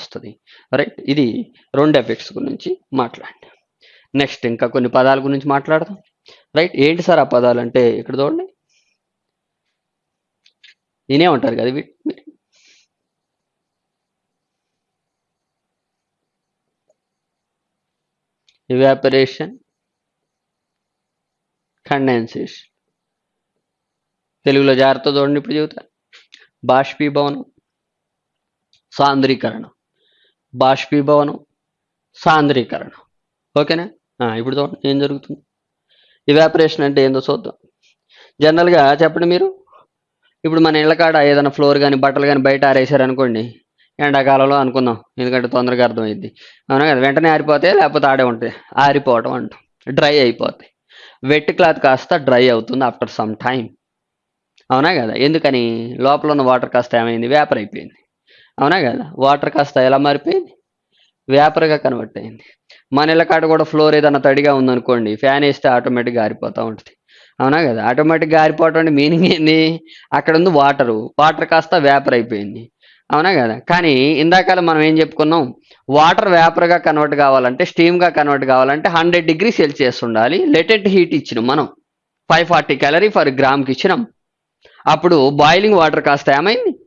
వస్తుంది. రైట్ ఇది రెండు ఎఫెక్ట్స్ గురించి మాట్లాడండి. నెక్స్ట్ ఇంకా కొన్ని పదాల గురించి మాట్లాడదాం. రైట్ ఏంటి సార్ ఆ పదాలు అంటే ఇక్కడ చూడండి. నేనే ఉంటారు కదా వీటి ఇవాపరేషన్ కండెన్సేషన్ తెలుగులో జాగ్రత్త చూడండి ఇప్పుడు చెబుతా బాష్పీభవనం సాంద్రీకరణం. బాష్పీభవనం సాంద్రీకరణం. ఓకేనా? ఇప్పుడు చూడండి ఏం జరుగుతుంది. ఇవాపరేషన్ అంటే ఏందో చూద్దాం. జనరల్గా చెప్పండి మీరు. ఇప్పుడు మన ఇళ్ళ కాడ ఏదైనా ఫ్లోర్ కానీ బట్టలు కానీ బయట ఆరేసారు అనుకోండి ఎండాకాలంలో అనుకుందాం. ఎందుకంటే తొందరగా అర్థమైంది అవునా కదా? వెంటనే ఆరిపోతాయి లేకపోతే ఆడే ఉంటాయి ఆరిపోవటం అంటాం. డ్రై అయిపోతాయి వెట్ క్లాత్ కాస్త డ్రై అవుతుంది ఆఫ్టర్ సమ్ టైం అవునా కదా? ఎందుకని? లోపల ఉన్న వాటర్ కాస్త ఏమైంది? వేపర్ అయిపోయింది. అవునా కదా? వాటర్ కాస్త ఎలా మారిపోయింది? వేపర్గా కన్వర్ట్ అయింది. మన ఇళ్ళ కాడ కూడా ఫ్లోర్ ఏదైనా తడిగా ఉందనుకోండి ఫ్యాన్ వేస్తే ఆటోమేటిక్గా ఆరిపోతూ ఉంటుంది. అవునా కదా? ఆటోమేటిక్గా ఆరిపోవటం అంటే మీనింగ్ ఏంది? అక్కడ ఉంది వాటరు. వాటర్ కాస్త వేపర్ అయిపోయింది. అవునా కదా? కానీ ఇందాకలా మనం ఏం చెప్పుకున్నాం? వాటర్ వేపర్గా కన్వర్ట్ కావాలంటే స్టీమ్గా కన్వర్ట్ కావాలంటే హండ్రెడ్ డిగ్రీ సెల్సియస్ ఉండాలి. లెటెంట్ హీట్ ఇచ్చినాం మనం. ఫైవ్ ఫార్టీ క్యాలరీ ఫర్ గ్రామ్కి ఇచ్చినాం. అప్పుడు బాయిలింగ్ వాటర్ కాస్త ఏమైంది?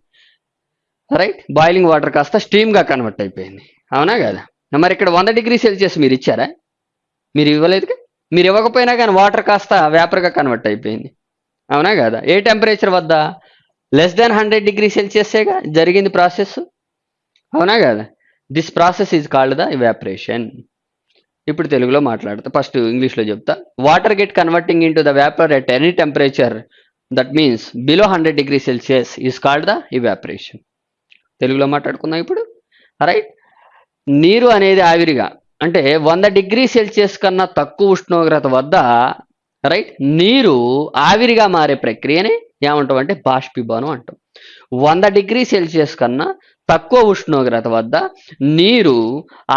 రైట్ బాయిలింగ్ వాటర్ కాస్త స్టీమ్గా కన్వర్ట్ అయిపోయింది. అవునా కదా? మరి ఇక్కడ వంద డిగ్రీ సెల్సియస్ మీరు ఇచ్చారా? మీరు ఇవ్వలేదుగా? మీరు ఇవ్వకపోయినా కానీ వాటర్ కాస్త వేపర్గా కన్వర్ట్ అయిపోయింది. అవునా కదా? ఏ టెంపరేచర్ వద్ద? లెస్ దాన్ హండ్రెడ్ డిగ్రీ సెల్సియస్గా జరిగింది ప్రాసెస్ అవునా కదా? This process is called the evaporation ఇప్పుడు తెలుగులో మాట్లాడతా. ఫస్ట్ ఇంగ్లీష్లో చెప్తా. Water get converting into the vapour at any temperature that means below hundred degree Celsius is called the evaporation తెలుగులో మాట్లాడుకుందాం ఇప్పుడు. రైట్ నీరు అనేది ఆవిరిగా అంటే వంద డిగ్రీ సెల్సియస్ కన్నా తక్కువ ఉష్ణోగ్రత వద్ద రైట్ నీరు ఆవిరిగా మారే ప్రక్రియనే ఏమంటాం అంటే బాష్పీభవనం అంటాం. వంద డిగ్రీ సెల్సియస్ కన్నా తక్కువ ఉష్ణోగ్రత వద్ద నీరు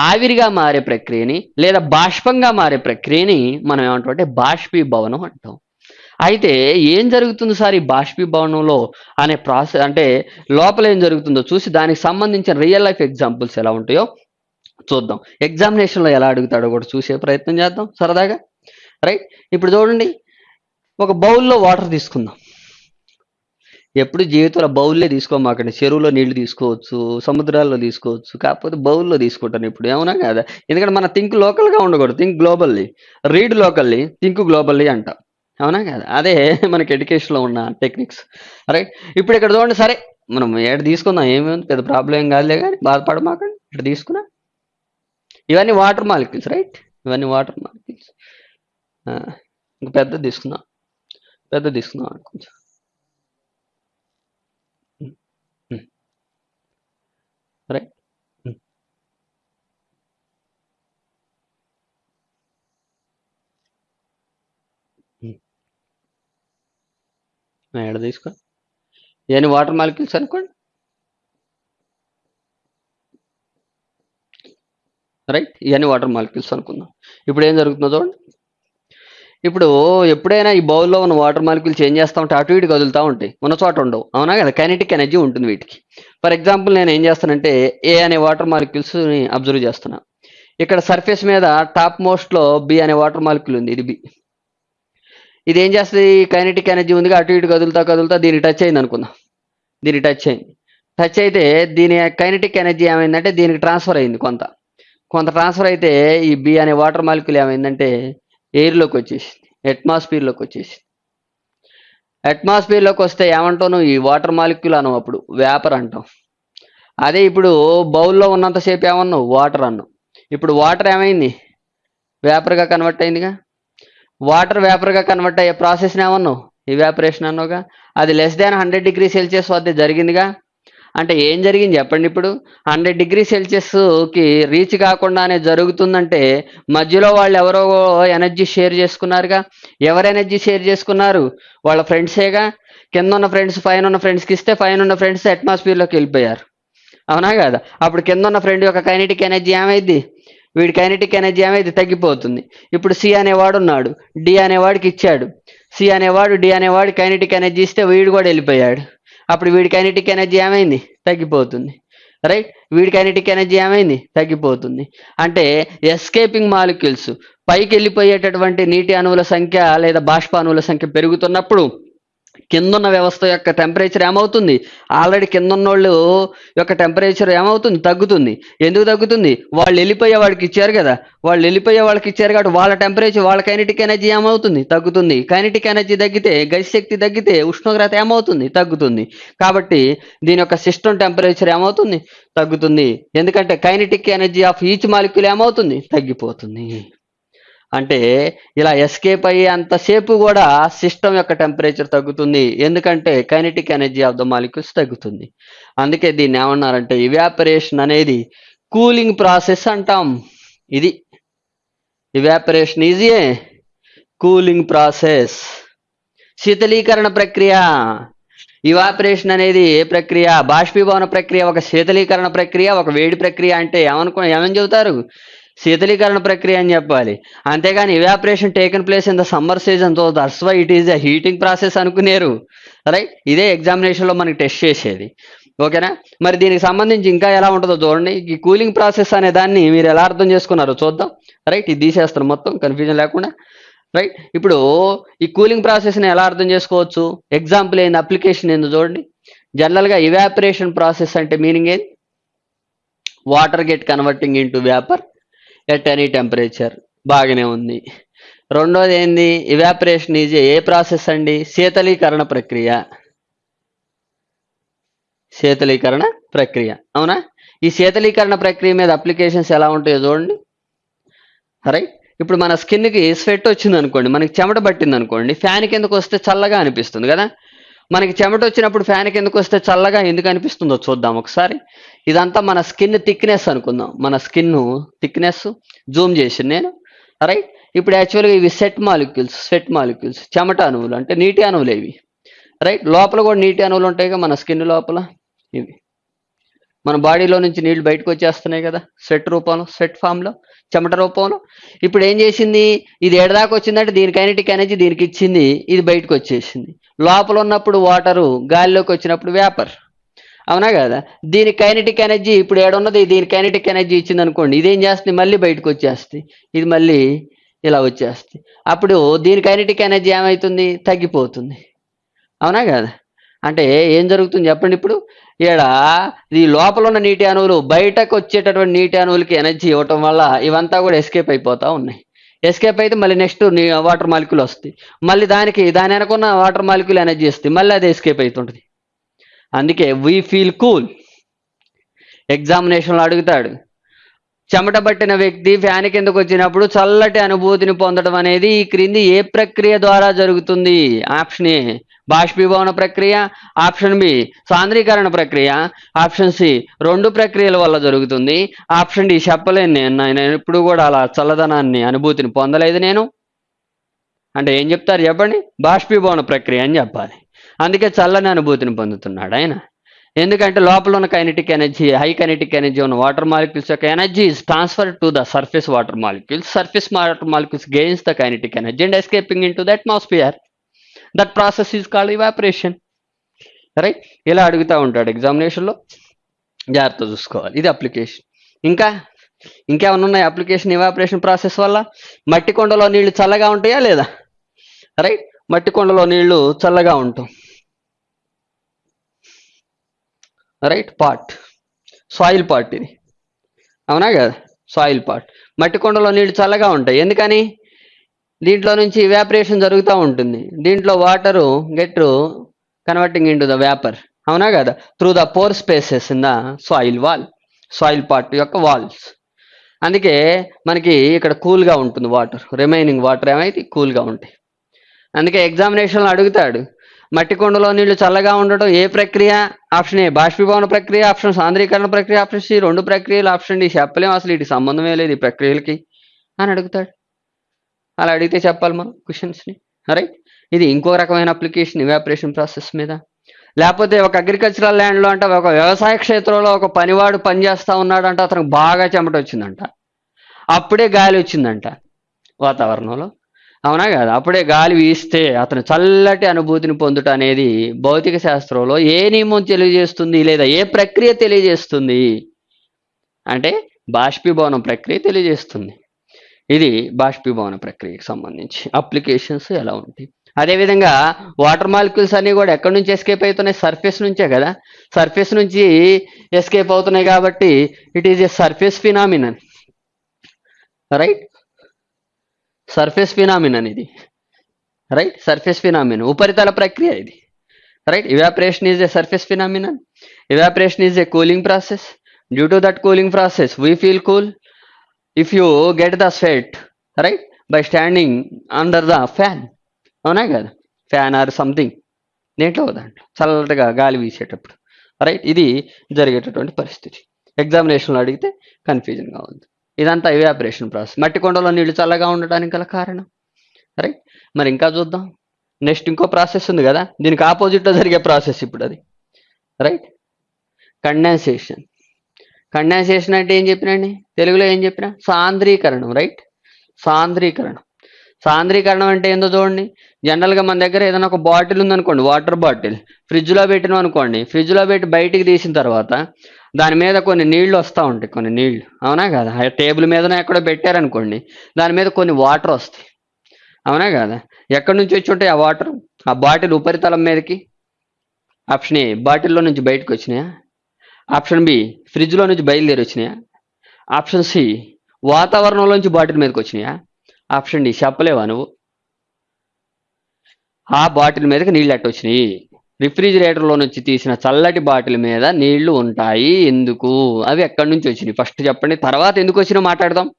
ఆవిరిగా మారే ప్రక్రియని లేదా బాష్పంగా మారే ప్రక్రియని మనం ఏమంటాం అంటే బాష్పీభవనం అంటాం. అయితే ఏం జరుగుతుంది సార్ ఈ బాష్పీభవనంలో అనే ప్రాసెస్ అంటే లోపల ఏం జరుగుతుందో చూసి దానికి సంబంధించిన రియల్ లైఫ్ ఎగ్జాంపుల్స్ ఎలా ఉంటాయో చూద్దాం. ఎగ్జామినేషన్లో ఎలా అడుగుతాడో కూడా చూసే ప్రయత్నం చేద్దాం. సరదాగా? రైట్? ఇప్పుడు చూడండి. ఒక బౌల్లో వాటర్ తీసుకుందాం. ఎప్పుడు జీవితంలో బౌల్లే తీసుకోమాకండి చెరువులో నీళ్ళు తీసుకోవచ్చు సముద్రాల్లో తీసుకోవచ్చు కాకపోతే బౌల్లో తీసుకుంటాను ఇప్పుడు. ఏమన్నా కదా? ఎందుకంటే మన థింక్ లోకల్గా ఉండకూడదు. Think globally read locally think globally అంట. అవునా కదా? అదే మనకి ఎడ్యుకేషన్లో ఉన్న టెక్నిక్స్. రైట్ ఇప్పుడు ఇక్కడ చూడండి సరే మనం ఏడు తీసుకుందాం? ఏమి ఉంది? పెద్ద ప్రాబ్లం ఏం కాదులే కానీ బాధపడమాకండి. ఇక్కడ తీసుకున్నా. ఇవన్నీ వాటర్ మాలిక్యూల్స్ రైట్ ఇవన్నీ వాటర్ మాలిక్యూల్స్ ఇంక పెద్ద తీసుకుందాం. పెద్ద తీసుకుందాం కొంచెం రైట్ ఎక్కడ తీసుకో. ఇవన్నీ వాటర్ మాలిక్యూల్స్ అనుకోండి. రైట్ ఇవన్నీ వాటర్ మాలిక్యూల్స్ అనుకుందాం. ఇప్పుడు ఏం జరుగుతుందో చూడండి. ఇప్పుడు ఎప్పుడైనా ఈ బౌల్లో ఉన్న వాటర్ మాలిక్యూల్స్ ఏం చేస్తా ఉంటే అటు ఇటు కదులుతూ ఉంటాయి. ఉన్న చోట ఉండవు. అవునా కదా? కైనటిక్ ఎనర్జీ ఉంటుంది వీటికి. ఫర్ ఎగ్జాంపుల్ నేను ఏం చేస్తానంటే ఏ అనే వాటర్ మాలిక్యూల్స్ని అబ్జర్వ్ చేస్తున్నా. ఇక్కడ సర్ఫేస్ మీద టాప్ మోస్ట్లో బి అనే వాటర్ మాలిక్యూల్ ఉంది. ఇది బి. ఇది ఏం చేస్తుంది కైనటిక్ ఎనర్జీ ఉందిగా అటు ఇటు కదులుతా కదులుతా దీన్ని టచ్ అయింది అనుకుందాం. దీన్ని టచ్ అయింది. టచ్ అయితే దీని కైనటిక్ ఎనర్జీ ఏమైందంటే దీనికి ట్రాన్స్ఫర్ అయింది కొంత. కొంత ట్రాన్స్ఫర్ అయితే ఈ బి అనే వాటర్ మాలిక్యూల్ ఏమైందంటే ఎయిర్లోకి వచ్చేసింది. అట్మాస్ఫియర్లోకి వచ్చేసింది. అట్మాస్ఫియర్లోకి వస్తే ఏమంటాను ఈ వాటర్ మాలిక్యూల్ అన్నాం అప్పుడు. వేపర్ అంటాం అదే ఇప్పుడు బౌల్లో ఉన్నంతసేపు ఏమన్నావు? వాటర్ అన్నావు. ఇప్పుడు వాటర్ ఏమైంది? వేపర్గా కన్వర్ట్ అయిందిగా. వాటర్ వేపర్గా కన్వర్ట్ అయ్యే ప్రాసెస్ని ఏమన్నావు? ఇవాపరేషన్ అన్నావుగా? అది less than hundred degree Celsius వద్ద జరిగిందిగా? అంటే ఏం జరిగింది చెప్పండి ఇప్పుడు? హండ్రెడ్ డిగ్రీ సెల్సియస్కి రీచ్ కాకుండానే జరుగుతుందంటే మధ్యలో వాళ్ళు ఎవరో ఎనర్జీ షేర్ చేసుకున్నారుగా? ఎవరు ఎనర్జీ షేర్ చేసుకున్నారు? వాళ్ళ ఫ్రెండ్సేగా కింద ఉన్న ఫ్రెండ్స్ పైన ఉన్న ఫ్రెండ్స్కి ఇస్తే పైన ఉన్న ఫ్రెండ్స్ అట్మాస్ఫియర్లోకి వెళ్ళిపోయారు. అవునా కదా? అప్పుడు కింద ఉన్న ఫ్రెండ్ యొక్క కైనటిక్ ఎనర్జీ ఏమైంది వీడి కైనటిక్ ఎనర్జీ అనేది తగ్గిపోతుంది. ఇప్పుడు సి అనేవాడు ఉన్నాడు డి అనేవాడికి ఇచ్చాడు. సి అనేవాడు డి అనేవాడు కైనటిక్ ఎనర్జీ ఇస్తే వీడు కూడా వెళ్ళిపోయాడు. అప్పుడు వీడి కైనటిక్ ఎనర్జీ ఏమైంది? తగ్గిపోతుంది. రైట్? వీడి కైనటిక్ ఎనర్జీ ఏమైంది? తగ్గిపోతుంది. అంటే ఎస్కేపింగ్ మాలిక్యూల్స్ పైకి వెళ్ళిపోయేటటువంటి నీటి అణువుల సంఖ్య లేదా బాష్ప అణువుల సంఖ్య పెరుగుతున్నప్పుడు కిందున్న వ్యవస్థ యొక్క టెంపరేచర్ ఏమవుతుంది? ఆల్రెడీ కిందున్నోళ్ళు యొక్క టెంపరేచర్ ఏమవుతుంది? తగ్గుతుంది. ఎందుకు తగ్గుతుంది? వాళ్ళు వెళ్ళిపోయే వాళ్ళకి ఇచ్చారు కదా. వాళ్ళు వెళ్ళిపోయే వాళ్ళకి ఇచ్చారు కాబట్టి వాళ్ళ టెంపరేచర్ వాళ్ళ కైనటిక్ ఎనర్జీ ఏమవుతుంది? తగ్గుతుంది. కైనటిక్ ఎనర్జీ తగ్గితే గతి శక్తి తగ్గితే ఉష్ణోగ్రత ఏమవుతుంది? తగ్గుతుంది. కాబట్టి దీని యొక్క సిస్టమ్ టెంపరేచర్ ఏమవుతుంది? తగ్గుతుంది. ఎందుకంటే kinetic energy of each molecule ఏమవుతుంది? తగ్గిపోతుంది. అంటే ఇలా ఎస్కేప్ అయ్యే అంతసేపు కూడా సిస్టమ్ యొక్క టెంపరేచర్ తగ్గుతుంది. ఎందుకంటే kinetic energy of the molecules తగ్గుతుంది. అందుకే దీన్ని ఏమన్నారంటే ఇవాపరేషన్ అనేది కూలింగ్ ప్రాసెస్ అంటాం. ఇది evaporation is a cooling process శీతలీకరణ ప్రక్రియ. ఇవాపరేషన్ అనేది ఏ ప్రక్రియ? బాష్పీభవన ప్రక్రియ ఒక శీతలీకరణ ప్రక్రియ ఒక వేడి ప్రక్రియ అంటే ఏమనుకో ఏమని చెబుతారు? శీతలీకరణ ప్రక్రియ అని చెప్పాలి. అంతేగాని evaporation taken place in the summer సీజన్తో that's why it is the heating process అనుకునేరు. Right ఇదే ఎగ్జామినేషన్లో మనకి టెస్ట్ చేసేది. ఓకేనా? మరి దీనికి సంబంధించి ఇంకా ఎలా ఉంటుందో చూడండి. ఈ కూలింగ్ ప్రాసెస్ అనే దాన్ని మీరు ఎలా అర్థం చేసుకున్నారో చూద్దాం. రైట్ ఇది తీసేస్తారు మొత్తం కన్ఫ్యూజన్ లేకుండా. రైట్ ఇప్పుడు ఈ కూలింగ్ ప్రాసెస్ని ఎలా అర్థం చేసుకోవచ్చు? ఎగ్జాంపుల్ ఏంది? అప్లికేషన్ ఏందో చూడండి. జనరల్గా ఇవాపరేషన్ ప్రాసెస్ అంటే మీనింగ్ ఏంది? Water get converting into vapour at any temperature బాగానే ఉంది. రెండోది ఏంది ఇవాపరేషన్ ఈజ్ ఏ ప్రాసెస్ అండి? శీతలీకరణ ప్రక్రియ. శీతలీకరణ ప్రక్రియ. అవునా? ఈ శీతలీకరణ ప్రక్రియ మీద అప్లికేషన్స్ ఎలా ఉంటాయో చూడండి. రైట్ ఇప్పుడు మన స్కిన్కి స్వెట్ వచ్చింది అనుకోండి మనకి చెమట పట్టింది అనుకోండి ఫ్యాన్ కిందకు వస్తే చల్లగా అనిపిస్తుంది కదా? మనకి చెమట వచ్చినప్పుడు ఫ్యాన్ కిందకు వస్తే చల్లగా ఎందుకు అనిపిస్తుందో చూద్దాం ఒకసారి. ఇదంతా మన స్కిన్ థిక్నెస్ అనుకుందాం. మన స్కిన్ థిక్నెస్ జూమ్ చేసి నేను. రైట్? ఇప్పుడు యాక్చువల్గా ఇవి సెట్ మాలిక్యూల్స్ స్వెట్ మాలిక్యూల్స్. చెమట అణువులు అంటే నీటి అణువులు ఇవి. రైట్? లోపల కూడా నీటి అణువులు ఉంటాయి కదా మన స్కిన్ లోపల. ఇవి. మన బాడీలో నుంచి నీళ్ళు బయటకు వచ్చేస్తున్నాయి కదా. స్వెట్ రూపంలో స్వెట్ ఫామ్లో. చెమట రూపంలో. ఇప్పుడు ఏం చేసింది? ఇది ఎడదాకా వచ్చిందంటే దీని కైనటిక్ ఎనర్జీ దీనికి ఇచ్చింది. ఇది బయటకు వచ్చేసింది. లోపల ఉన్నప్పుడు వాటరు గాలిలోకి వచ్చినప్పుడు వేపర్. అవునా కదా? దీని కైనటిక్ ఎనర్జీ ఇప్పుడు ఏడున్నది దీని కైనటిక్ ఎనర్జీ ఇచ్చింది అనుకోండి. ఇదేం చేస్తుంది? మళ్ళీ బయటకు వచ్చేస్తుంది. ఇది మళ్ళీ ఇలా వచ్చేస్తుంది. అప్పుడు దీని కైనటిక్ ఎనర్జీ ఏమవుతుంది తగ్గిపోతుంది. అవునా కదా? అంటే ఏం జరుగుతుంది చెప్పండి ఇప్పుడు? ఈడ ఈ లోపల ఉన్న నీటి అణువులు బయటకు వచ్చేటటువంటి నీటి అణువులకి ఎనర్జీ ఇవ్వటం వల్ల ఇవంతా కూడా ఎస్కేప్ అయిపోతా ఉన్నాయి. ఎస్కేప్ అయితే మళ్ళీ నెక్స్ట్ వాటర్ మాలిక్యూల్ వస్తాయి మళ్ళీ దానికి దాని వెనకున్న వాటర్ మాలిక్యూల్ ఎనర్జీ ఇస్తుంది మళ్ళీ అది ఎస్కేప్ అవుతుంటుంది అందుకే వీ ఫీల్ కూల్. ఎగ్జామినేషన్లో అడుగుతాడు చెమట పట్టిన వ్యక్తి ఫ్యాన్ కిందకు వచ్చినప్పుడు చల్లటి అనుభూతిని పొందడం అనేది ఈ క్రింది ఏ ప్రక్రియ ద్వారా జరుగుతుంది? ఆప్షన్ ఏ బాష్పీభవన ప్రక్రియ ఆప్షన్ బి సాంద్రీకరణ ప్రక్రియ ఆప్షన్ సి రెండు ప్రక్రియల వల్ల జరుగుతుంది. ఆప్షన్ డి చెప్పలేను నేను నేను ఎప్పుడు కూడా అలా చల్లదనాన్ని అనుభూతిని పొందలేదు నేను. అంటే ఏం చెప్తారు చెప్పండి? బాష్పీభవన ప్రక్రియ అని చెప్పాలి. అందుకే చల్లని అనుభూతిని పొందుతున్నాడు ఆయన. ఎందుకంటే లోపల ఉన్న kinetic energy high kinetic energy ఉన్న వాటర్ మాలిక్యూల్స్ యొక్క energy is transfer to the surface water molecules surface water molecules gains the kinetic energy and escaping into the atmosphere that process is called evaporation right ఇలా అడుగుతూ ఉంటాడు ఎగ్జామినేషన్లో జాగ్రత్త చూసుకోవాలి. ఇది application ఇంకా ఇంకేమన్నా ఉన్నాయి అప్లికేషన్ ఇవాపరేషన్ ప్రాసెస్ వల్ల? మట్టి కొండలో నీళ్ళు చల్లగా ఉంటాయా లేదా? రైట్ మట్టి కొండలో నీళ్ళు చల్లగా ఉంటాం. రైట్ పార్ట్ సాయిల్ పార్ట్ ఇది. అవునా కదా? సాయిల్ పార్ట్ మట్టి కొండలో నీళ్ళు చల్లగా ఉంటాయి. ఎందుకని? దీంట్లో నుంచి వ్యాపరేషన్ జరుగుతూ ఉంటుంది. దీంట్లో water get converting into the vapour అవునా కదా? Through the pore spaces in the soil wall soil part యొక్క వాల్స్ అందుకే మనకి ఇక్కడ కూల్గా ఉంటుంది వాటర్ రిమైనింగ్ వాటర్ ఏమైతే కూల్గా ఉంటాయి. అందుకే ఎగ్జామినేషన్లో అడుగుతాడు మట్టి కొండలో నీళ్ళు చల్లగా ఉండటం ఏ ప్రక్రియ? ఆప్షన్ ఏ బాష్పీభవన ప్రక్రియ. ఆప్షన్ సాంద్రీకరణ ప్రక్రియ. ఆప్షన్ సి రెండు ప్రక్రియలు. ఆప్షన్ డి చెప్పలేము అసలు వీటి సంబంధమే లేదు ఈ ప్రక్రియలకి. అని అడుగుతాడు. అలా అడిగితే చెప్పాలి మనం క్వశ్చన్స్ని రైట్ ఇది ఇంకో రకమైన అప్లికేషన్ ఇవాపరేషన్ ప్రాసెస్ మీద. లేకపోతే ఒక అగ్రికల్చరల్ ల్యాండ్లో అంటే ఒక వ్యవసాయ క్షేత్రంలో ఒక పనివాడు పనిచేస్తూ ఉన్నాడంట అతనికి బాగా చెమట వచ్చిందంట. అప్పుడే గాలి వచ్చిందంట వాతావరణంలో. అవునా కదా? అప్పుడే గాలి వీస్తే అతను చల్లటి అనుభూతిని పొందుట అనేది భౌతిక శాస్త్రంలో ఏ నియమం తెలియజేస్తుంది లేదా ఏ ప్రక్రియ తెలియజేస్తుంది అంటే బాష్పీభవనం ప్రక్రియ తెలియజేస్తుంది. ఇది బాష్పీభవన ప్రక్రియకి సంబంధించి. అప్లికేషన్స్ ఎలా ఉంటాయి? అదేవిధంగా వాటర్ మాలిక్యూల్స్ అన్ని కూడా ఎక్కడి నుంచి ఎస్కేప్ అవుతున్నాయి? సర్ఫేస్ నుంచే కదా? సర్ఫేస్ నుంచి ఎస్కేప్ అవుతున్నాయి కాబట్టి it is a surface phenomenon right surface phenomenon ఇది. రైట్ సర్ఫేస్ ఫినామినన్ ఉపరితల ప్రక్రియ ఇది. Right evaporation is a surface phenomenon evaporation is a cooling process due to that cooling process we feel cool if you get the sweat right by standing under the fan అవునా కదా? Fan or something దేంట్లో అవుదండి చల్లటగా గాలి వీసేటప్పుడు. Right ఇది జరిగేటటువంటి పరిస్థితి. ఎగ్జామినేషన్లో అడిగితే కన్ఫ్యూజన్గా ఉంది. ఇదంతా ఇవాపరేషన్ ప్రాసెస్ మట్టి కొండలో నీళ్ళు చల్లగా ఉండడానికి గల కారణం. రైట్ మరి ఇంకా చూద్దాం. నెక్స్ట్ ఇంకో ప్రాసెస్ ఉంది కదా? దీనికి ఆపోజిట్లో జరిగే ప్రాసెస్ ఇప్పుడు అది. రైట్ కండెన్సేషన్ కండెన్సేషన్ అంటే ఏం చెప్పినండి తెలుగులో ఏం చెప్పిన? సాంద్రీకరణం రైట్? సాంద్రీకరణం. సాంద్రీకరణం అంటే ఏందో చూడండి. జనరల్గా మన దగ్గర ఏదైనా ఒక బాటిల్ ఉందనుకోండి వాటర్ బాటిల్. ఫ్రిడ్జ్లో పెట్టినాం అనుకోండి ఫ్రిడ్జ్లో పెట్టి బయటికి తీసిన తర్వాత దాని మీద కొన్ని నీళ్ళు వస్తూ ఉంటాయి కొన్ని నీళ్ళు. అవునా కదా? టేబుల్ మీదనే ఎక్కడో పెట్టారనుకోండి దాని మీద కొన్ని వాటర్ వస్తాయి. అవునా కదా? ఎక్కడి నుంచి వచ్చి ఉంటాయి ఆ వాటర్? ఆ బాటిల్ ఉపరితలం మీదకి? ఆప్షన్ ఏ బాటిల్లో నుంచి బయటకు వచ్చినాయా? ఆప్షన్ బి ఫ్రిడ్జ్లో నుంచి బయలుదేరి వచ్చినాయా? ఆప్షన్ సి వాతావరణంలోంచి బాటిల్ మీదకి వచ్చినాయా? ఆప్షన్ డి చెప్పలేవా నువ్వు? ఆ బాటిల్ మీదకి నీళ్ళు ఎట్ట వచ్చినాయి. రిఫ్రిజిరేటర్లో నుంచి తీసిన చల్లటి బాటిల్ మీద నీళ్ళు ఉంటాయి. ఎందుకు? అవి ఎక్కడి నుంచి వచ్చినాయి? ఫస్ట్ చెప్పండి. తర్వాత ఎందుకు వచ్చినా మాట్లాడదాం.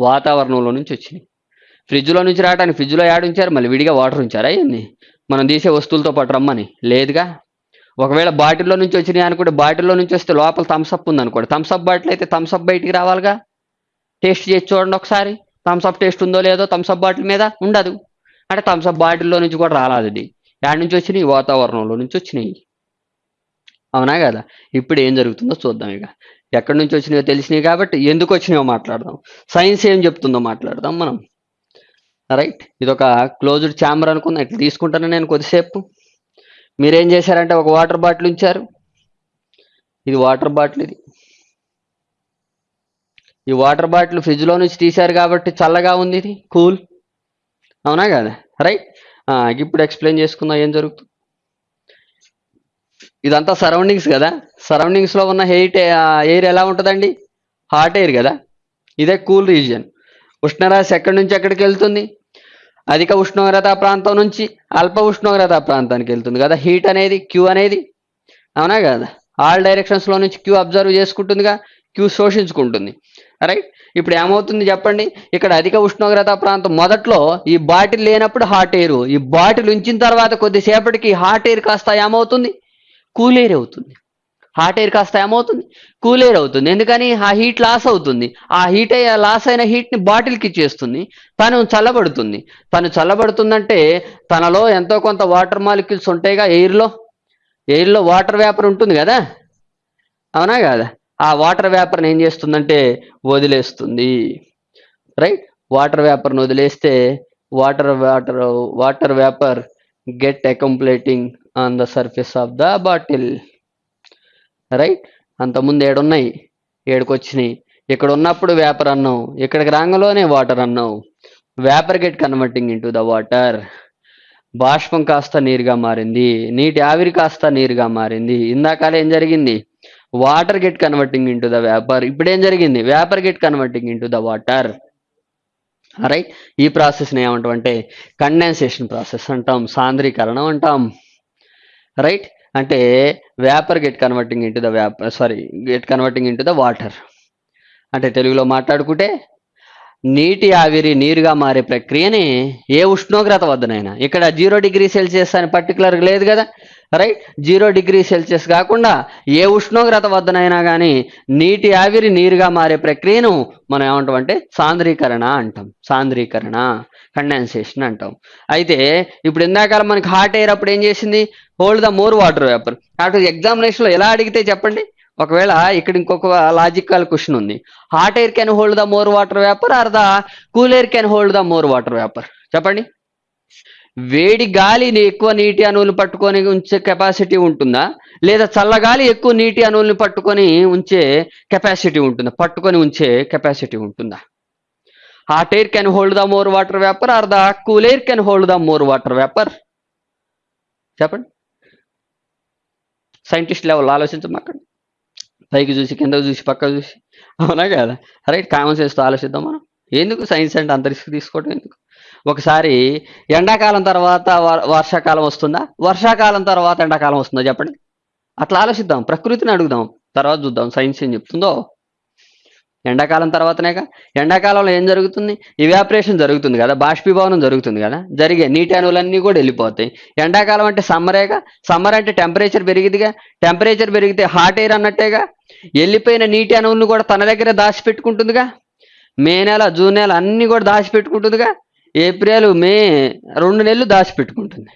వాతావరణంలో నుంచి వచ్చినాయి. ఫ్రిడ్జ్లో నుంచి రావడానికి ఫ్రిడ్జ్లో యాడ్ ఉంచారు. మళ్ళీ విడిగా వాటర్ ఉంచారా ఏంది? మనం తీసే వస్తువులతో పాటు రమ్మని. లేదుగా? ఒకవేళ బాటిల్లో నుంచి వచ్చినాయి అనుకుంటే బాటిల్లో నుంచి వస్తే లోపల థమ్స్అప్ ఉంది అనుకోండి థమ్స్అప్ బాటిల్ అయితే థమ్స్అప్ బయటికి రావాలిగా? టేస్ట్ చేసి చూడండి ఒకసారి. థమ్స్అప్ టేస్ట్ ఉందో లేదో థమ్స్అప్ బాటిల్ మీద ఉండదు. అంటే థమ్స్అప్ బాటిల్లో నుంచి కూడా రాలేదు ఇది యాడ్ నుంచి వచ్చినాయి? వాతావరణంలో నుంచి వచ్చినాయి. అవునా కదా? ఇప్పుడు ఏం జరుగుతుందో చూద్దాం ఇక. ఎక్కడి నుంచి వచ్చినాయో తెలిసినాయి కాబట్టి ఎందుకు వచ్చినాయో మాట్లాడదాం. సైన్స్ ఏం చెప్తుందో మాట్లాడదాం మనం. రైట్ ఇది ఒక క్లోజ్డ్ ఛాంబర్ అనుకుందాం. ఇట్లా తీసుకుంటాను నేను కొద్దిసేపు మీరేం చేశారంటే ఒక వాటర్ బాటిల్ ఉంచారు. ఇది వాటర్ బాటిల్ ఇది. ఈ వాటర్ బాటిల్ ఫ్రిడ్జ్లో నుంచి తీశారు కాబట్టి చల్లగా ఉంది ఇది. కూల్. అవునా కదా? రైట్. ఇప్పుడు ఎక్స్ప్లెయిన్ చేసుకుందాం ఏం జరుగుతుంది ఇదంతా సరౌండింగ్స్ కదా? సరౌండింగ్స్లో ఉన్న హెయిట్ ఎయిర్ ఎలా ఉంటుందండి? హాట్ ఎయిర్ కదా? ఇదే కూల్ రీజియన్. ఉష్ణరాశి ఎక్కడి నుంచి ఎక్కడికి వెళ్తుంది? అధిక ఉష్ణోగ్రత ప్రాంతం నుంచి అల్ప ఉష్ణోగ్రత ప్రాంతానికి వెళ్తుంది కదా. హీట్ అనేది క్యూ అనేది అవునా కదా? ఆల్ డైరెక్షన్స్లో నుంచి క్యూ అబ్జర్వ్ చేసుకుంటుందిగా క్యూ శోషించుకుంటుంది. రైట్ ఇప్పుడు ఏమవుతుంది చెప్పండి? ఇక్కడ అధిక ఉష్ణోగ్రత ప్రాంతం మొదట్లో ఈ బాటిల్ లేనప్పుడు హాట్ ఎయిర్ ఈ బాటిల్ ఉంచిన తర్వాత కొద్దిసేపటికి హాట్ ఎయిర్ కాస్త ఏమవుతుంది? కూల్ ఎయిర్ అవుతుంది. హాట్ ఎయిర్ కాస్త ఏమవుతుంది? కూల్ ఎయిర్ అవుతుంది. ఎందుకని? ఆ హీట్ లాస్ అవుతుంది. ఆ హీట్ లాస్ అయిన హీట్ని బాటిల్కి ఇచ్చేస్తుంది. తను చల్లబడుతుంది. తను చల్లబడుతుందంటే తనలో ఎంతో కొంత వాటర్ మాలిక్యూల్స్ ఉంటాయిగా ఎయిర్లో. ఎయిర్లో వాటర్ వేపర్ ఉంటుంది కదా? అవునా కదా? ఆ వాటర్ వేపర్ని ఏం చేస్తుందంటే వదిలేస్తుంది. రైట్? వాటర్ వేపర్ని వదిలేస్తే water water water vapour get accumulating on the surface of the bottle. Right? అంతకుముందు ఏడున్నాయి ఏడుకొచ్చినాయి. ఇక్కడ ఉన్నప్పుడు వేపర్ అన్నాం ఇక్కడికి రాంగలోనే వాటర్ అన్నాం vapour get converting into the water. బాష్పం కాస్త నీరుగా మారింది నీటి ఆవిరి కాస్త నీరుగా మారింది. ఇందాకాల ఏం జరిగింది? Water get converting into the vapour. ఇప్పుడేం జరిగింది? Vapour get converting into the water. Right? ఈ ప్రాసెస్ని ఏమంటాం అంటే కండెన్సేషన్ ప్రాసెస్ అంటాం సాంద్రీకరణం అంటాం. రైట్? అంటే vapour get converting into the vapour sorry get converting into the water అంటే తెలుగులో మాట్లాడుకుంటే నీటి ఆవిరి నీరుగా మారే ప్రక్రియని ఏ ఉష్ణోగ్రత వద్దనైనా. ఇక్కడ జీరో డిగ్రీ సెల్సియస్ అని పర్టికులర్ లేదు కదా. రైట్ జీరో డిగ్రీ సెల్సియస్ కాకుండా ఏ ఉష్ణోగ్రత వద్దనైనా కానీ నీటి ఆవిరి నీరుగా మారే ప్రక్రియను మనం ఏమంటాం అంటే సాంద్రీకరణ అంటాం. సాంద్రీకరణ కండెన్సేషన్ అంటాం. అయితే ఇప్పుడు ఇందాక మనకి హాట్ ఎయిర్ అప్పుడు ఏం చేసింది? Hold the more water vapour అటు ఎగ్జామినేషన్లో ఎలా అడిగితే చెప్పండి? ఒకవేళ ఇక్కడ ఇంకొక లాజికల్ క్వశ్చన్ ఉంది. Hot air can hold the more water vapour or the cool air can hold the more water vapour చెప్పండి. వేడి గాలిని ఎక్కువ నీటి అణువులు పట్టుకొని ఉంచే కెపాసిటీ ఉంటుందా? లేదా చల్లగాలి ఎక్కువ నీటి అణువులను పట్టుకొని ఉంచే కెపాసిటీ ఉంటుందా? పట్టుకొని ఉంచే కెపాసిటీ ఉంటుందా? Hot air can hold the more water vapour or the cool air can hold the more water vapour చెప్పండి. సైంటిస్ట్ లెవెల్ ఆలోచించమాకండి పైకి చూసి కింద చూసి పక్క చూసి. అవునా కదా? రైట్ కామన్ సెన్స్తో ఆలోచిద్దాం మనం. ఎందుకు సైన్స్ అంటే అంత రిస్క్ తీసుకోవడం ఎందుకు? ఒకసారి ఎండాకాలం తర్వాత వ- వర్షాకాలం వస్తుందా? వర్షాకాలం తర్వాత ఎండాకాలం వస్తుందా చెప్పండి. అట్లా ఆలోచిద్దాం ప్రకృతిని అడుగుదాం తర్వాత చూద్దాం సైన్స్ ఏం చెప్తుందో. ఎండాకాలం తర్వాతనేగా ఎండాకాలంలో ఏం జరుగుతుంది? ఇవాపరేషన్ జరుగుతుంది కదా బాష్పీభవనం జరుగుతుంది కదా జరిగే నీటి అణువులన్నీ కూడా వెళ్ళిపోతాయి. ఎండాకాలం అంటే సమ్మరేగా సమ్మర్ అంటే టెంపరేచర్ పెరిగిదిగా టెంపరేచర్ పెరిగితే హాట్ ఎయిర్ అన్నట్టేగా వెళ్ళిపోయిన నీటి అణువులను కూడా తన దగ్గర దాచిపెట్టుకుంటుందిగా. మే నెల జూన్ నెల అన్ని కూడా దాచిపెట్టుకుంటుందిగా. ఏప్రిల్ మే రెండు నెలలు దాచిపెట్టుకుంటుంది.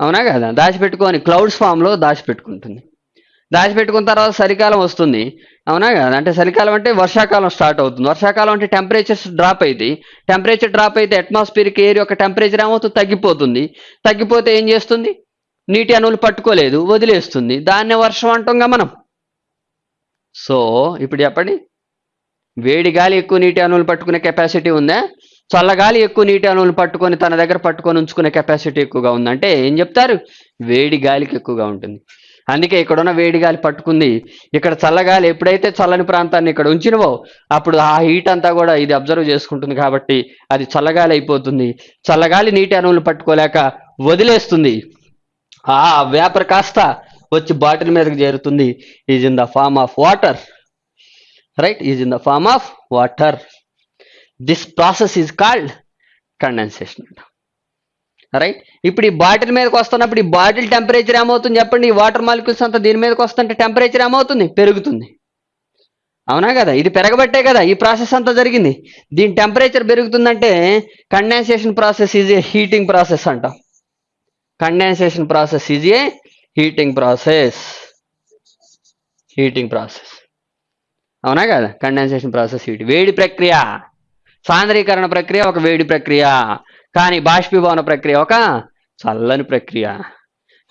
అవునా కదా? దాచిపెట్టుకొని క్లౌడ్స్ ఫామ్లో దాచిపెట్టుకుంటుంది. దాచిపెట్టుకున్న తర్వాత చలికాలం వస్తుంది. అవునా కదా? అంటే చలికాలం అంటే వర్షాకాలం స్టార్ట్ అవుతుంది. వర్షాకాలం అంటే టెంపరేచర్స్ డ్రాప్ అయితే టెంపరేచర్ డ్రాప్ అయితే అట్మాస్ఫియరిక్ ఎయిర్ యొక్క టెంపరేచర్ ఏమవుతుంది తగ్గిపోతుంది. తగ్గిపోతే ఏం చేస్తుంది? నీటి అణువులు పట్టుకోలేదు వదిలేస్తుంది. దాన్నే వర్షం అంటాంగా మనం. సో ఇప్పుడు చెప్పండి. వేడి గాలి ఎక్కువ నీటి అణువులు పట్టుకునే కెపాసిటీ ఉందా? చల్లగాలి ఎక్కువ నీటి అణువులు పట్టుకొని తన దగ్గర పట్టుకొని ఉంచుకునే కెపాసిటీ ఎక్కువగా ఉందంటే ఏం చెప్తారు? వేడి గాలికి ఎక్కువగా ఉంటుంది. అందుకే ఇక్కడ ఉన్న వేడి గాలి పట్టుకుంది. ఇక్కడ చల్లగాలి ఎప్పుడైతే చల్లని ప్రాంతాన్ని ఇక్కడ ఉంచినవో అప్పుడు ఆ హీట్ అంతా కూడా ఇది అబ్జర్వ్ చేసుకుంటుంది కాబట్టి అది చల్లగాలి అయిపోతుంది. చల్లగాలి నీటి అణువులు పట్టుకోలేక వదిలేస్తుంది. ఆ వేపర్ కాస్త వచ్చి బాటిల్ మీదకి చేరుతుంది. Is in the form of water right is in the form of water this process is called condensation అంట రైట్ ఇప్పుడు ఈ బాటిల్ మీదకి వస్తున్నప్పుడు ఈ బాటిల్ టెంపరేచర్ ఏమవుతుంది చెప్పండి? ఈ వాటర్ మాలిక్యూల్స్ అంతా దీని మీదకి వస్తుంటే టెంపరేచర్ ఏమవుతుంది? పెరుగుతుంది. అవునా కదా? ఇది పెరగబట్టే కదా ఈ ప్రాసెస్ అంతా జరిగింది. దీని temperature పెరుగుతుందంటే condensation process is a heating process అంటాం. Condensation process is a heating process heating process అవునా కదా? కండెన్సేషన్ ప్రాసెస్ హీట్ వేడి ప్రక్రియ. సాంద్రీకరణ ప్రక్రియ ఒక వేడి ప్రక్రియ కానీ బాష్పీభవన ప్రక్రియ ఒక చల్లని ప్రక్రియ.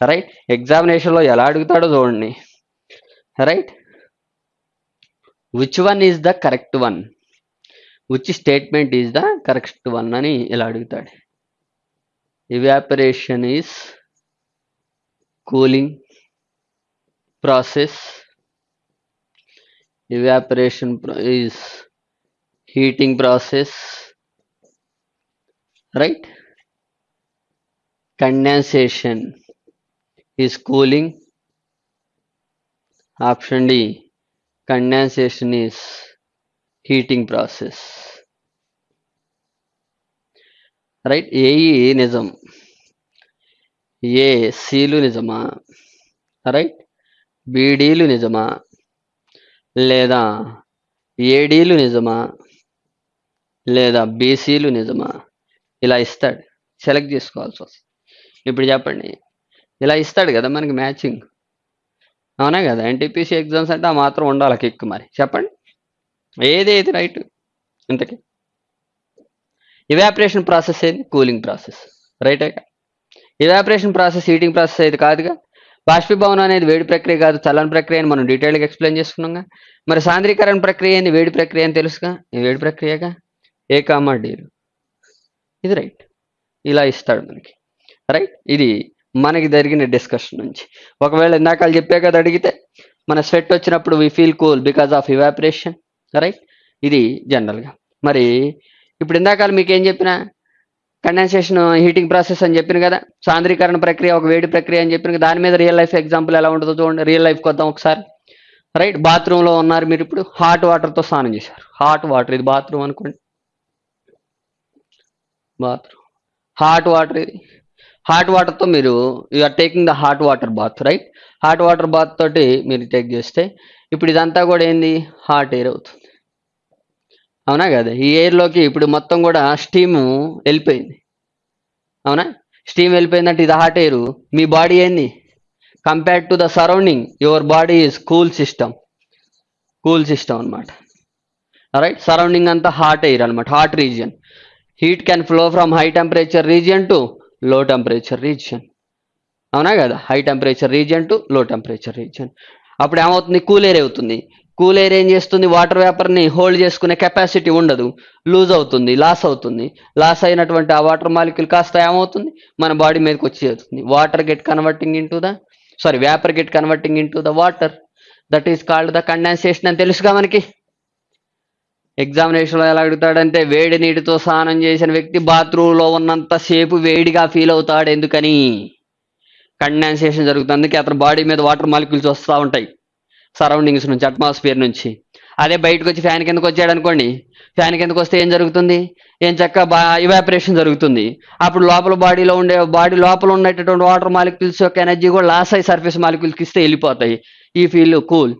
రైట్ ఎగ్జామినేషన్లో ఎలా అడుగుతాడో చూడండి. Right which one is the correct one which statement is the correct one అని ఇలా అడుగుతాడు. Evaporation is cooling process evaporation pro- is heating process right condensation is cooling option d condensation is heating process right A E నిజం ఏ seal నిజమా right బీడీలు నిజమా లేదా ఏడీలు నిజమా లేదా బీసీలు నిజమా? ఇలా ఇస్తాడు. సెలెక్ట్ చేసుకోవాల్సి వస్తుంది. ఇప్పుడు చెప్పండి. ఇలా ఇస్తాడు కదా మనకి మ్యాచింగ్ అవునా కదా? ఎన్టీపీసీ ఎగ్జామ్స్ అంటే ఆ మాత్రం ఉండాలి కిక్ మరి. చెప్పండి. ఏది ఏది రైట్ ఇంతకీ. ఇవాపరేషన్ ప్రాసెస్ ఏది? కూలింగ్ ప్రాసెస్ రైటే ఇవాపరేషన్ ప్రాసెస్ హీటింగ్ ప్రాసెస్ అయితే కాదుగా. బాష్పీభవనం అనేది వేడి ప్రక్రియ కాదు. చల్లని ప్రక్రియ అని మనం డీటెయిల్గా ఎక్స్ప్లెయిన్ చేసుకున్నాం మరి సాంద్రీకరణ ప్రక్రియ అని వేడి ప్రక్రియ అని తెలుసుగా? వేడి ప్రక్రియగా? ఏ కామా డీలు ఇది రైట్. ఇలా ఇస్తాడు మనకి. రైట్? ఇది మనకి జరిగిన డిస్కషన్ నుంచి. ఒకవేళ ఇందాకలు చెప్పే కదా అడిగితే మన స్వెట్ వచ్చినప్పుడు we feel cool because of evaporation right? ఇది జనరల్గా మరి ఇప్పుడు ఇందాక మీకు ఏం చెప్పిన? కండెన్సేషన్ హీటింగ్ ప్రాసెస్ అని చెప్పిన కదా సాంద్రీకరణ ప్రక్రియ ఒక వేడి ప్రక్రియ అని చెప్పిన దాని మీద రియల్ లైఫ్ ఎగ్జాంపుల్ ఎలా ఉంటుందో చూడండి. రియల్ లైఫ్కి వద్దాం ఒకసారి. రైట్? బాత్రూంలో ఉన్నారు మీరు ఇప్పుడు హాట్ వాటర్తో స్నానం చేశారు. హాట్ వాటర్ ఇది బాత్రూమ్ అనుకోండి. బాత్. హాట్ వాటర్ ఇది. హాట్ వాటర్తో మీరు are taking the hot water bath right hot water bath తోటి మీరు టేక్ చేస్తే ఇప్పుడు ఇదంతా కూడా ఏంది? హాట్ ఎయిర్ అవుతుంది. అవునా కదా? ఈ ఎయిర్లోకి ఇప్పుడు మొత్తం కూడా స్టీము వెళ్ళిపోయింది. అవునా? స్టీమ్ వెళ్ళిపోయిందంటే ఇది హాట్ ఎయిర్ మీ బాడీ ఏంది? Compared to the surrounding your body is cool system cool system అనమాట రైట్ సరౌండింగ్ అంతా హాట్ ఎయిర్ అనమాట hot region heat can flow from high temperature region to low temperature region. అవునా కదా? High temperature region to low temperature region. అప్పుడు ఏమవుతుంది? Cool air అవుతుంది. Cool air ఏం చేస్తుంది? వాటర్ వేపర్ని హోల్డ్ చేసుకునే కెపాసిటీ ఉండదు. లూజ్ అవుతుంది లాస్ అవుతుంది. లాస్ అయినటువంటి ఆ వాటర్ మాలిక్యూల్ కాస్త ఏమవుతుంది? మన బాడీ మీదకి వచ్చేస్తుంది. Water get converting into the sorry vapour get converting into the water. That is called the condensation అని తెలుసుగా మనకి? ఎగ్జామినేషన్లో ఎలా అడుగుతాడంటే వేడి నీటితో స్నానం చేసిన వ్యక్తి బాత్రూంలో ఉన్నంత సేపు వేడిగా ఫీల్ అవుతాడు. ఎందుకని? కండెన్సేషన్ జరుగుతుంది. అందుకే అతని బాడీ మీద వాటర్ మాలిక్యూల్స్ వస్తూ ఉంటాయి. సరౌండింగ్స్ నుంచి అట్మాస్ఫియర్ నుంచి. అదే బయటకు వచ్చి ఫ్యాన్ కిందకు వచ్చాడు అనుకోండి. ఫ్యాన్ కిందకు వస్తే ఏం జరుగుతుంది? ఏం చక్క బా ఇవాపరేషన్ జరుగుతుంది. అప్పుడు లోపల బాడీలో ఉండే బాడీ లోపల ఉన్నటువంటి వాటర్ మాలిక్యూల్స్ యొక్క ఎనర్జీ కూడా లాస్ అయ్యి సర్ఫేస్ మాలిక్యూల్స్కి ఇస్తే వెళ్ళిపోతాయి. ఈ ఫీల్ కూల్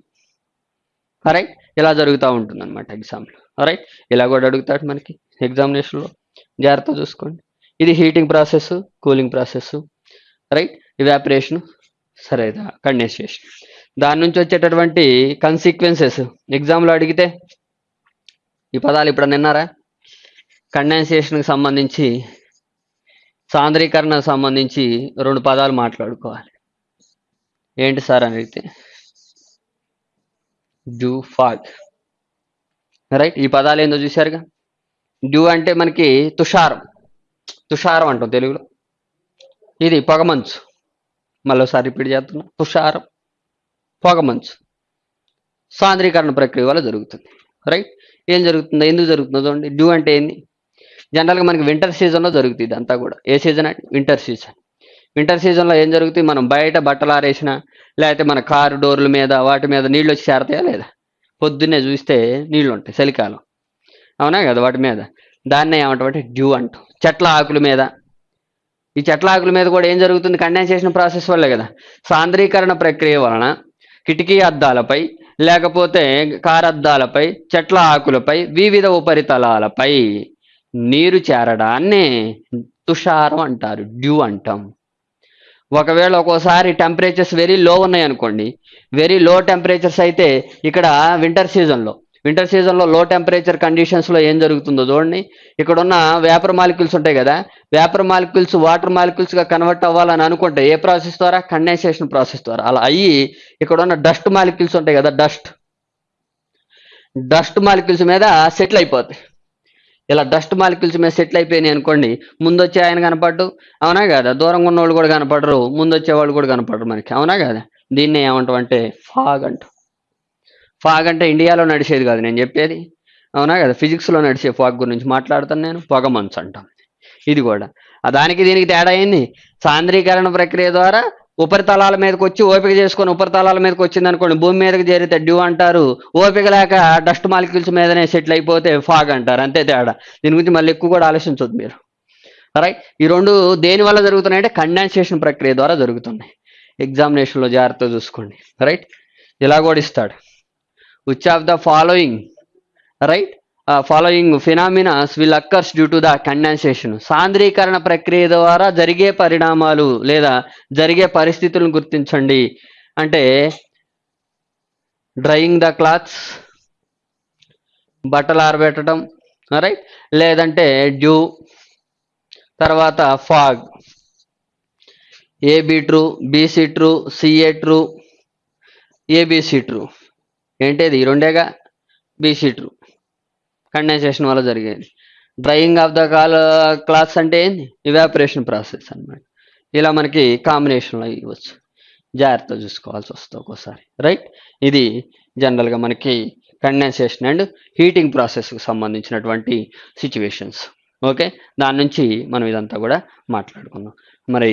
రైట్ ఇలా జరుగుతూ ఉంటుంది అనమాట ఎగ్జామ్లో రైట్ ఇలా కూడా అడుగుతాడు మనకి ఎగ్జామినేషన్లో జాగ్రత్త చూసుకోండి. ఇది heating process cooling process right evaporation సరే కండెన్సేషన్ దాని నుంచి వచ్చేటటువంటి కన్సిక్వెన్సెస్ ఎగ్జామ్లో అడిగితే ఈ పదాలు ఇప్పుడు నిన్నారా కండెన్సేషన్కి సంబంధించి సాంద్రీకరణకు సంబంధించి రెండు పదాలు మాట్లాడుకోవాలి. ఏంటి సార్ అని అడిగితే? జూ ఫాగ్ రైట్ ఈ పదాలు ఏందో చూశారుగా? డ్యూ అంటే మనకి తుషారం. తుషారం అంటాం తెలుగులో. ఇది పొగమంచు. మళ్ళీసారి రిపీట్ చేస్తున్నా. తుషారం పొగమంచు. సాంద్రీకరణ ప్రక్రియ వల్ల జరుగుతుంది. రైట్ ఏం జరుగుతుందో ఎందుకు జరుగుతుందో చూడండి. డ్యూ అంటే ఏంది? జనరల్గా మనకి వింటర్ సీజన్లో జరుగుతుంది ఇదంతా కూడా. ఏ సీజన్ అంటే వింటర్ సీజన్ వింటర్ సీజన్లో ఏం జరుగుతుంది? మనం బయట బట్టలు ఆరేసిన లేకపోతే మన కారు డోర్ల మీద వాటి మీద నీళ్ళు వచ్చి చేరతాయా లేదా? పొద్దున్నే చూస్తే నీళ్ళు ఉంటాయి చలికాలం. అవునా కదా వాటి మీద? దాన్నే ఏమంటామంటే డ్యూ అంటాం చెట్ల ఆకుల మీద. ఈ చెట్ల ఆకుల మీద కూడా ఏం జరుగుతుంది? కండెన్సేషన్ ప్రాసెస్ వల్లే కదా. సాంద్రీకరణ ప్రక్రియ వలన కిటికీ అద్దాలపై లేకపోతే కారద్దాలపై చెట్ల ఆకులపై వివిధ ఉపరితలాలపై నీరు చేరడాన్ని తుషారం అంటారు డ్యూ అంటాం. ఒకవేళ ఒక్కోసారి టెంపరేచర్స్ వెరీ లో ఉన్నాయి అనుకోండి వెరీ లో టెంపరేచర్స్ అయితే ఇక్కడ వింటర్ సీజన్లో వింటర్ సీజన్లో లో టెంపరేచర్ కండిషన్స్లో ఏం జరుగుతుందో చూడండి. ఇక్కడ ఉన్న వేపర్ మాలిక్యూల్స్ ఉంటాయి కదా వేపర్ మాలిక్యూల్స్ వాటర్ మాలిక్యూల్స్గా కన్వర్ట్ అవ్వాలని అనుకుంటే ఏ ప్రాసెస్ ద్వారా? కండెన్సేషన్ ప్రాసెస్ ద్వారా. అలా అయ్యి ఇక్కడ ఉన్న డస్ట్ మాలిక్యూల్స్ ఉంటాయి కదా డస్ట్ డస్ట్ మాలిక్యూల్స్ మీద సెటిల్ అయిపోతాయి. ఇలా డస్ట్ మాలిక్యూల్స్ మీద సెటిల్ అయిపోయినాయి అనుకోండి ముందు వచ్చే ఆయన కనపడ్డు? అవునా కదా? దూరంగా ఉన్న వాళ్ళు కూడా కనపడరు ముందు వచ్చే వాళ్ళు కూడా కనపడరు మనకి. అవునా కదా? దీన్ని ఏమంటాం అంటే ఫాగ్ అంటాం. ఫాగ్ అంటే ఇండియాలో నడిచేది కాదు నేను చెప్పేది. అవునా కదా? ఫిజిక్స్లో నడిచే ఫాగ్ గురించి మాట్లాడుతాను నేను పొగ మంచు అంటాం. ఇది కూడా. దానికి దీనికి తేడా అయింది సాంద్రీకరణ ప్రక్రియ ద్వారా ఉపరితలాల మీదకి వచ్చి ఓపిక చేసుకొని ఉపరితలాల మీదకి వచ్చింది అనుకోండి భూమి మీదకి చేరితే డ్యూ అంటారు. ఓపిక లేక డస్ట్ మాలిక్యూల్స్ మీదనే సెటిల్ అయిపోతే ఫాగ్ అంటారు. అంతే తేడా. దీని గురించి మళ్ళీ ఎక్కువ కూడా ఆలోచించొద్దు మీరు. రైట్ ఈ రెండు దేని వల్ల జరుగుతున్నాయంటే కండెన్సేషన్ ప్రక్రియ ద్వారా జరుగుతున్నాయి. ఎగ్జామినేషన్లో జాగ్రత్త చూసుకోండి. రైట్ ఇలా కూడా ఇస్తాడు. Which of the following right following phenomenas will occurs due to the condensation సాంద్రీకరణ ప్రక్రియ ద్వారా జరిగే పరిణామాలు లేదా జరిగే పరిస్థితులను గుర్తించండి. అంటే డ్రయింగ్ ద క్లాత్స్ బట్టలు ఆరబెట్టడం రైట్ లేదంటే డ్యూ తర్వాత fog AB true BC true CA true ABC true ఏంటిది? రెండేగా? బీసీ ట్రూ కండెన్సేషన్ వల్ల జరిగేది. Drying of the call clothes అంటే ఏంది? ఇవాపరేషన్ ప్రాసెస్ అన్నమాట. ఇలా మనకి కాంబినేషన్లో ఇవ్వచ్చు. జాగ్రత్త చూసుకోవాల్సి వస్తుంది ఒక్కోసారి. రైట్ ఇది జనరల్గా మనకి కండెన్సేషన్ అండ్ హీటింగ్ ప్రాసెస్కి సంబంధించినటువంటి సిచ్యువేషన్స్ ఓకే దాని నుంచి మనం ఇదంతా కూడా మాట్లాడుకుందాం. మరి